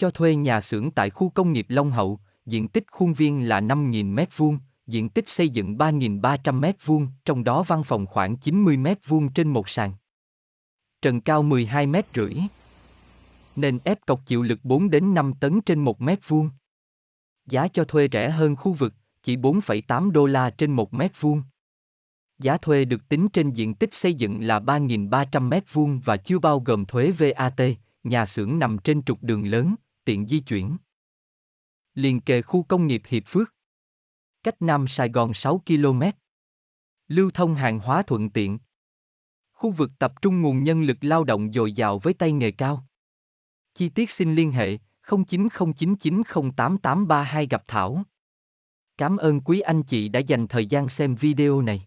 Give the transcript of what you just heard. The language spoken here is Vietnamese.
Cho thuê nhà xưởng tại khu công nghiệp Long Hậu, diện tích khuôn viên là 5.000 m2, diện tích xây dựng 3.300 m2, trong đó văn phòng khoảng 90 m2 trên một sàn. Trần cao 12 m rưỡi. nền ép cọc chịu lực 4 đến 5 tấn trên 1 mét vuông. Giá cho thuê rẻ hơn khu vực, chỉ 4,8 đô la trên 1 mét vuông. Giá thuê được tính trên diện tích xây dựng là 3.300 mét vuông và chưa bao gồm thuế VAT, nhà xưởng nằm trên trục đường lớn, tiện di chuyển. Liền kề khu công nghiệp Hiệp Phước. Cách Nam Sài Gòn 6 km. Lưu thông hàng hóa thuận tiện. Khu vực tập trung nguồn nhân lực lao động dồi dào với tay nghề cao. Chi tiết xin liên hệ 0909908832 gặp Thảo. Cảm ơn quý anh chị đã dành thời gian xem video này.